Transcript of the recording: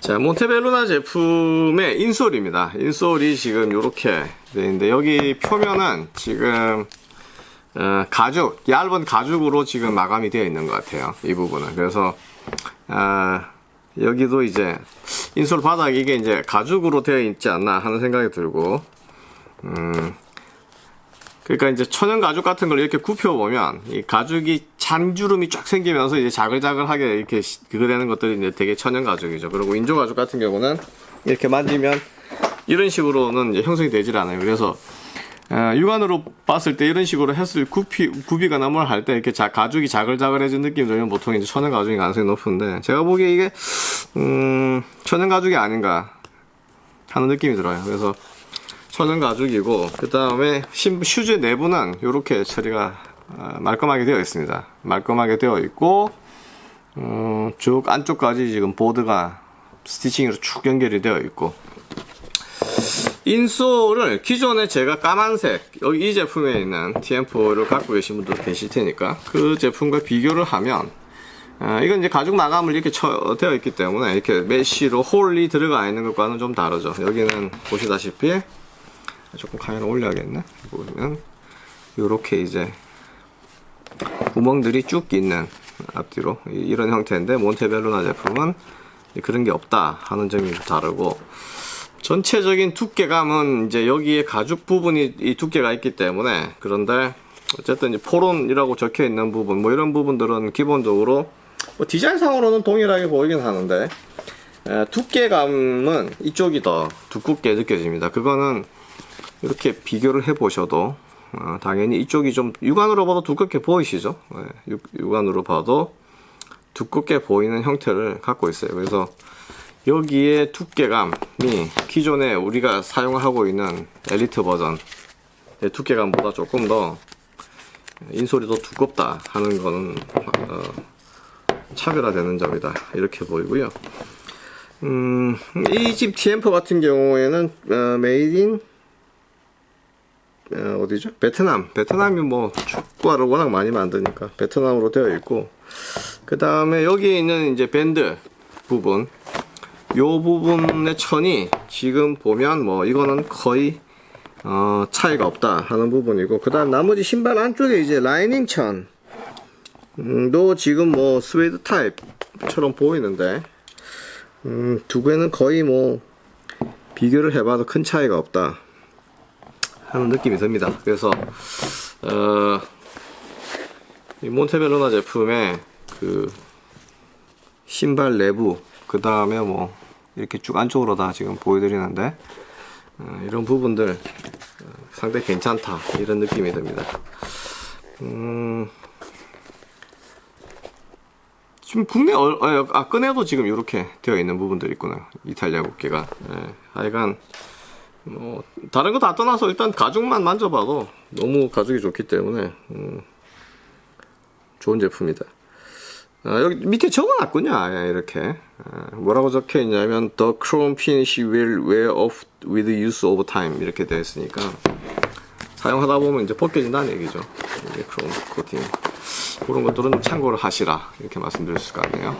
자, 몬테벨루나 제품의 인솔입니다. 인솔이 지금 이렇게 되어 있는데 여기 표면은 지금 어, 가죽, 얇은 가죽으로 지금 마감이 되어 있는 것 같아요. 이 부분은. 그래서 아, 여기도 이제 인솔 바닥 이게 이제 가죽으로 되어 있지 않나 하는 생각이 들고 음, 그러니까 이제 천연 가죽 같은 걸 이렇게 굽혀 보면 이 가죽이 잔주름이 쫙 생기면서 이제 자글자글하게 이렇게 시- 그거 되는 것들이 이제 되게 천연 가죽이죠. 그리고 인조 가죽 같은 경우는 이렇게 만지면 이런 식으로는 이제 형성이 되질 않아요. 그래서 어, 육안으로 봤을 때 이런 식으로 했을 굽히, 굽이거나 뭘할때 이렇게 자, 가죽이 자글자글해진 느낌이 들면 보통 이제 천연 가죽이 가능성이 높은데 제가 보기에 이게 음, 천연 가죽이 아닌가 하는 느낌이 들어요. 그래서 천연 가죽이고 그 다음에 슈즈 내부는 이렇게 처리가 아, 말끔하게 되어 있습니다. 말끔하게 되어 있고 음, 쭉 안쪽까지 지금 보드가 스티칭으로 쭉 연결이 되어 있고 인솔을 기존에 제가 까만색 여기 이 제품에 있는 TM4를 갖고 계신 분도 계실 테니까 그 제품과 비교를 하면 아, 이건 이제 가죽 마감을 이렇게 쳐, 되어 있기 때문에 이렇게 메쉬로 홀이 들어가 있는 것과는 좀 다르죠. 여기는 보시다시피 조금 카메라 올려야겠네. 보면 이렇게 이제 구멍들이 쭉 있는 앞뒤로 이- 이런 형태인데 몬테벨루나 제품은 그런 게 없다 하는 점이 좀 다르고 전체적인 두께감은 이제 여기에 가죽 부분이 이 두께가 있기 때문에 그런데 어쨌든 이제 포론이라고 적혀 있는 부분 뭐 이런 부분들은 기본적으로 뭐 디자인상으로는 동일하게 보이긴 하는데 에, 두께감은 이쪽이 더 두껍게 느껴집니다. 그거는 이렇게 비교를 해 보셔도 어, 당연히 이쪽이 좀 육안으로 봐도 두껍게 보이시죠? 네, 육, 육안으로 봐도 두껍게 보이는 형태를 갖고 있어요. 그래서 여기에 두께감이 기존에 우리가 사용하고 있는 엘리트 버전의 두께감보다 조금 더 insole이 더 두껍다 하는 거는 어, 차별화되는 점이다 이렇게 보이고요. 음, 이 집 Tiempo 같은 경우에는 어, made in 어, 어디죠? 베트남. 베트남이 뭐 축구화를 워낙 많이 만드니까 베트남으로 되어 있고. 그 다음에 여기에 있는 이제 밴드 부분. 요 부분의 천이 지금 보면 뭐 이거는 거의 어, 차이가 없다 하는 부분이고. 그 다음 나머지 신발 안쪽에 이제 라이닝 천. 음, 도 지금 뭐 스웨이드 타입처럼 보이는데. 음, 두 개는 거의 뭐 비교를 해봐도 큰 차이가 없다 하는 느낌이 듭니다. 그래서 어, 이 몬테벨로나 제품의 그 신발 내부 그 다음에 뭐 이렇게 쭉 안쪽으로 다 지금 보여드리는데 어, 이런 부분들 어, 상당히 괜찮다 이런 느낌이 듭니다. 음, 지금 국내 얼, 아, 아 끈에도 지금 이렇게 되어 있는 부분들이 있구나 이탈리아 국기가 예, 하여간 뭐 다른 거 다 떠나서 일단 가죽만 만져봐도 너무 가죽이 좋기 때문에 음, 좋은 제품이다. 아, 여기 밑에 적어놨군요. 아예 이렇게 아, 뭐라고 적혀 있냐면 The chrome finish will wear off with use of time 이렇게 되어 있으니까 사용하다 보면 이제 벗겨진다는 얘기죠. 이게 크롬 코팅 그런 것들은 참고를 하시라 이렇게 말씀드릴 수가 있네요.